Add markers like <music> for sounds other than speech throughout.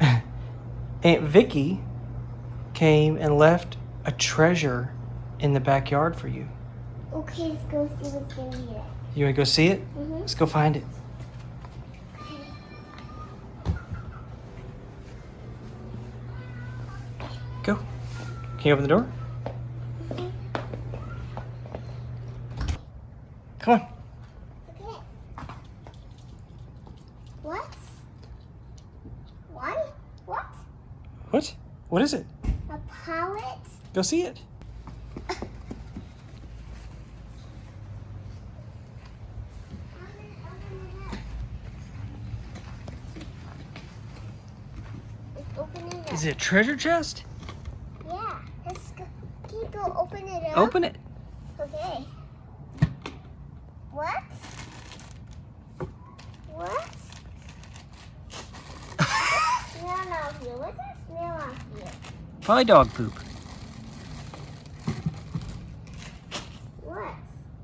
<laughs> Aunt Vicky came and left a treasure in the backyard for you. Okay, let's go see what's in here. You want to go see it? Mm-hmm. Let's go find it. Go. Can you open the door? Come on. Okay. What? What? What? What? What is it? A pallet? Go see it. It it a treasure chest? Yeah. Let's go. Can you go open it up? Open it. Okay. What? What? Smell here? What's that smell out here? Probably dog poop. What?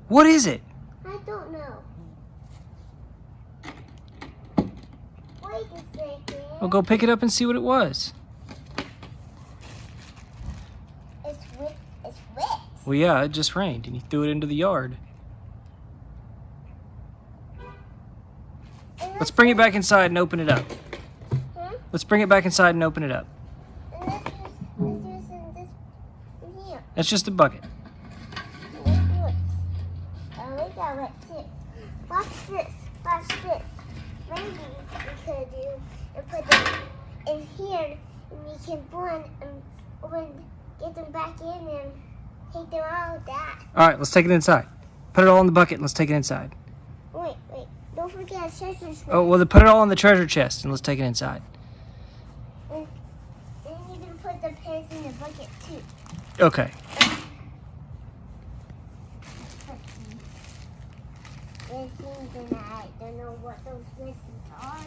What is it? I don't know. Wait a second. Well, go pick it up and see what it was. It's wet. It's wet. Well, yeah, it just rained and he threw it into the yard. Let's bring it back inside and open it up. Let's bring it back inside and open it up. And let's just, let's just in this in here. That's just a bucket. Let's do it. We got it too. Watch this. Watch this. Maybe we could do and put them in here, and we can blend and get them back in and take them out that. All right, let's take it inside. Put it all in the bucket and let's take it inside. Wait, wait. Don't forget treasure chest. Oh, well, then put it all in the treasure chest and let's take it inside. And you can put the pants in the bucket too. Okay. It seems and I don't know what those lessons are.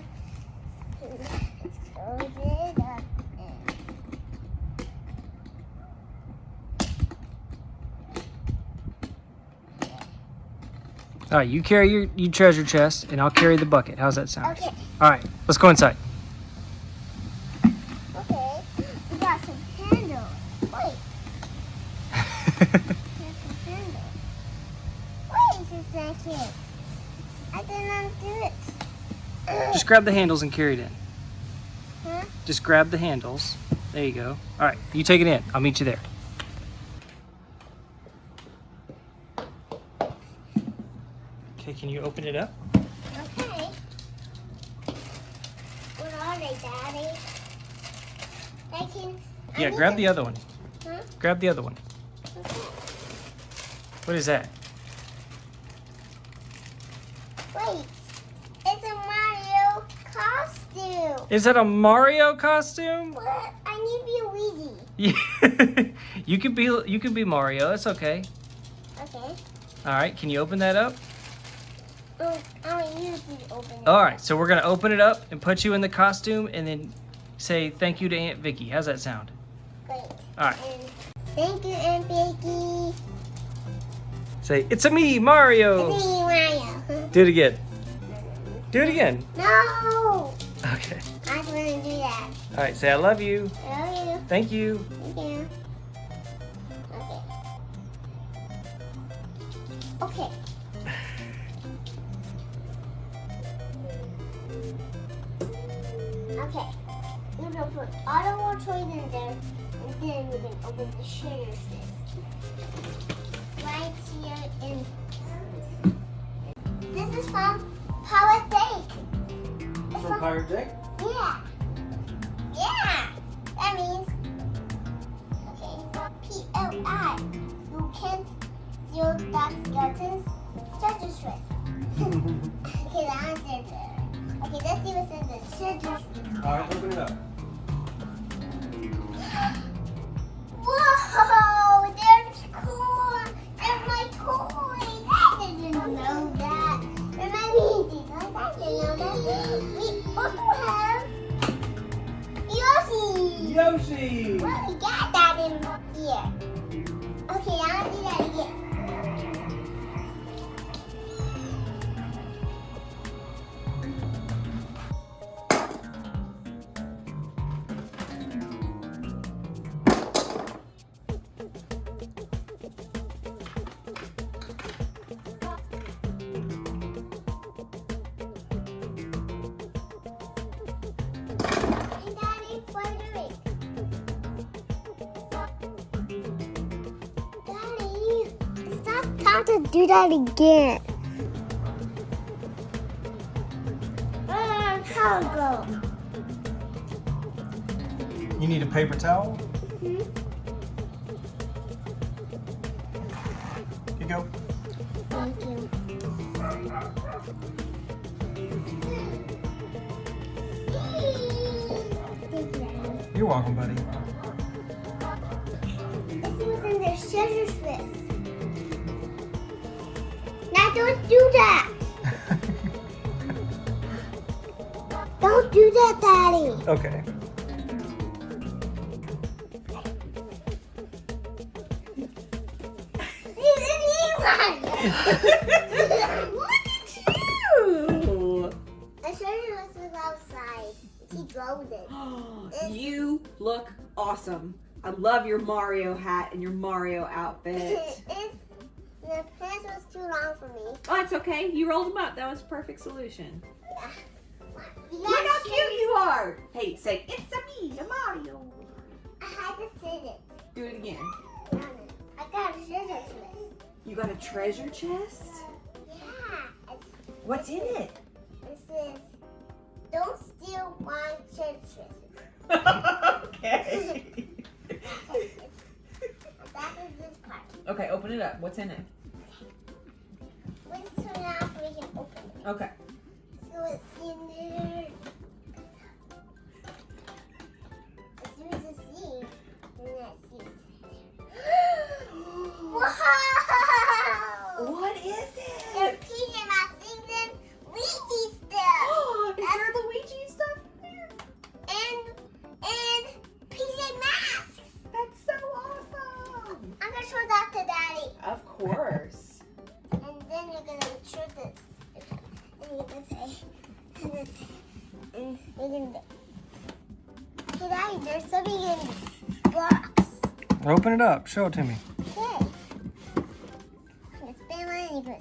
Let's up. All right, you carry your, your treasure chest and I'll carry the bucket. How's that sound? okay, All right, let's go inside. okay. We got some candles. Wait, there's some candles. Wait a second. I did not do it. Just grab the handles and carry it in. Huh? Just grab the handles. There you go. All right, you take it in. I'll meet you there. Okay, can you open it up? Okay. What are they, Daddy? I can. Yeah, grab the other one. Huh? Grab the other one. What is that? Wait, it's a Mario costume. Is that a Mario costume? What? I need to be a Luigi. Yeah. <laughs> you could be you could be Mario. That's okay. Okay. All right, can you open that up? Oh, I want you to open it. All right, so we're gonna open it up and put you in the costume, and then say thank you to Aunt Vicky. How's that sound? Great. All right. And thank you, Aunt Vicky. Say it's a me, Mario. It's me, Mario. Do it again. Do it again. No! Okay. I just want to do that. All right, say I love you. I love you. Thank you. Thank you. Okay. Okay. Okay. We're gonna put all of our toys in there, and then we're gonna open the. Right here in. This is from Power Bake. It's from Pirate Deck. yeah. Yeah. That means okay. So P L I. You can't steal that skeleton's treasure chest. okay, the answer there. Okay, let's see what's in the treasure. All right, open it up. Yoshi. Well, we got that in here. Okay, I'll do that again. Have to do that again. Uh, how go? You need a paper towel? Hmm? Here you go. Thank you. Thank you. You're welcome, buddy. This was in their treasure don't do that. <laughs> Don't do that, Daddy. okay. <laughs> You didn't eat one. Look at you! The treasure list is outside. He drove it. <gasps> you look awesome. I love your Mario hat and your Mario outfit. <laughs> The pants was too long for me. Oh, it's okay. You rolled them up. That was a perfect solution. You Look how cute you are. Hey, say, it's a me, a Mario. I had to sit it. Do it again. I got a treasure list. You got a treasure chest? Yeah. What's in it? it says, don't steal one treasure <laughs> okay. <laughs> That is this part. Okay, open it up. What's in it? Let's turn it off so we can open it. Okay. So it's in there. Hey Daddy, there's something in this box. Open it up. Show it to me. Okay.